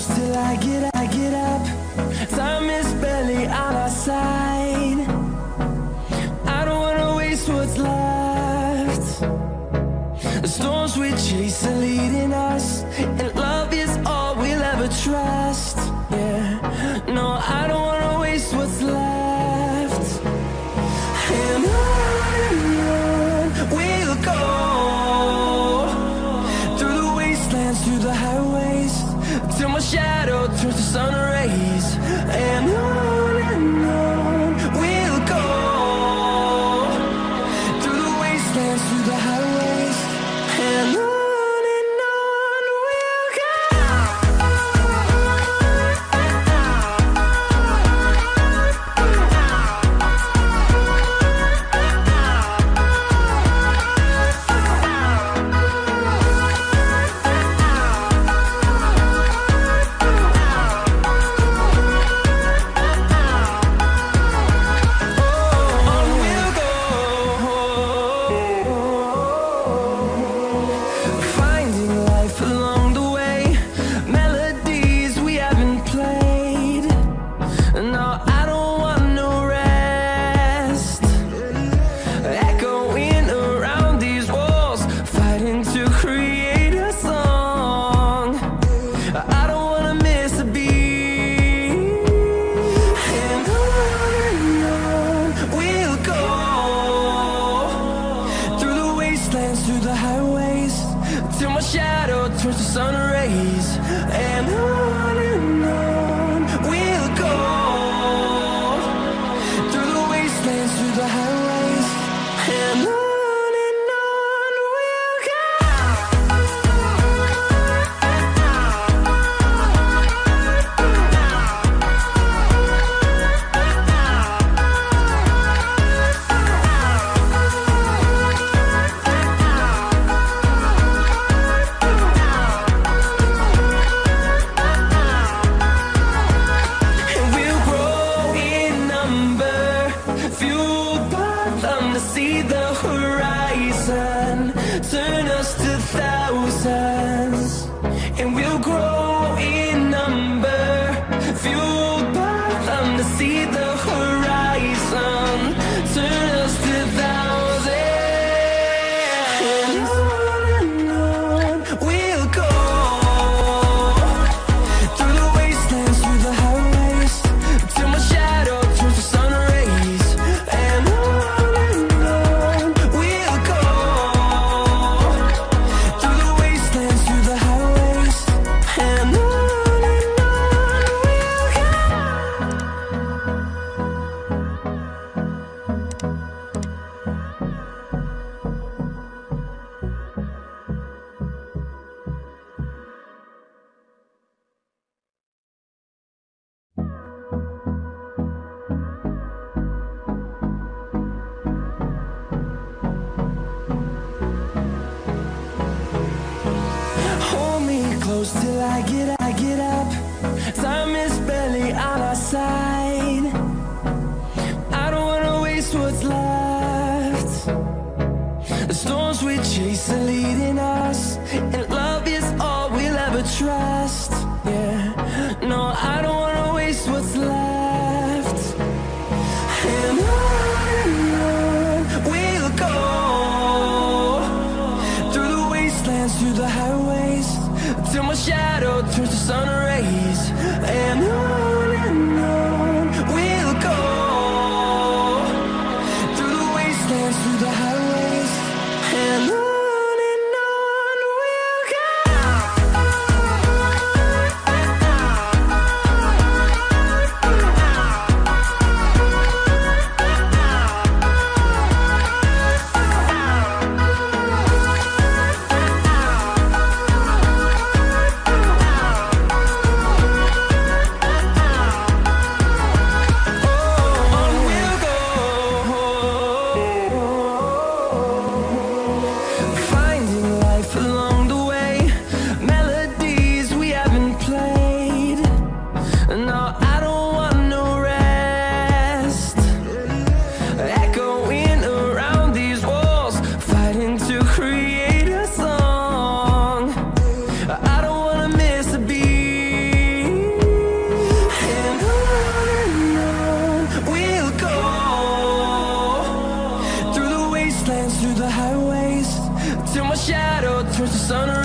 close till I get, I get up. Time is barely on our side. I don't wanna waste what's left. The storms we chase are leading us Through the sun. close till I get, I get up. Time is barely on our side. I don't wanna waste what's left. The storms we chase are leading trying to create a song. I don't wanna miss a beat. And on and on we'll go. Through the wastelands, through the highways Till my shadow turns to sun